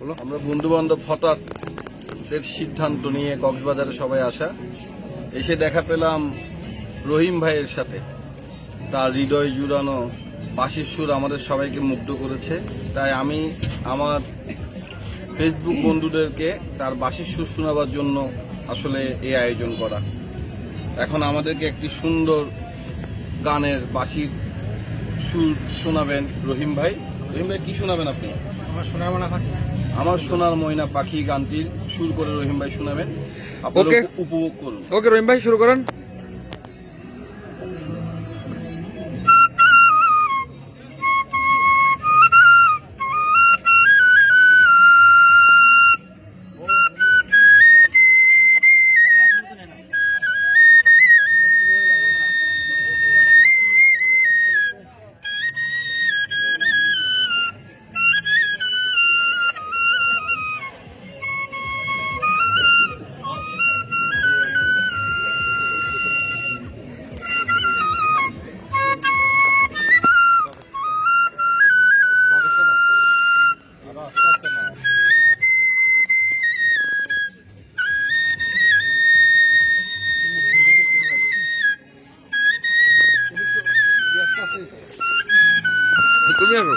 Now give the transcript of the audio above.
আমরা বন্ধু বান্ধব হঠাৎ সিদ্ধান্ত নিয়ে কক্সবাজারে সবাই আসা। এসে দেখা পেলাম রহিম ভাইয়ের সাথে। তার হৃদয় জুড়ানো বাঁশির সুর আমাদের সবাইকে মুগ্ধ করেছে। তাই আমি আমার ফেসবুক বন্ধুদেরকে তার বাঁশির সুর শোনাবার জন্য আসলে এই আয়োজন করা। এখন আমাদেরকে একটি সুন্দর গানের বাঁশির সুর শোনাবেন রহিম ভাই। রহিম ভাই, কি শোনাবেন আপনি? আমার মানা পাখি আমার সোনার ময়না পাখি গানটির সুর করে রহিম ভাই শোনাবেন। আপনারা উপভোগ করুন। ওকে রহিম ভাই শুরু করেন। 組み合う